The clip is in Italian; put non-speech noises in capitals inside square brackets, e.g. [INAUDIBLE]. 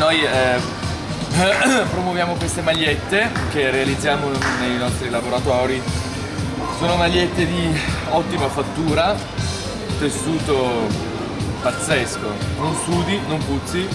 noi eh, [COUGHS] promuoviamo queste magliette che realizziamo nei nostri laboratori. Sono magliette di ottima fattura, tessuto pazzesco, non sudi, non puzzi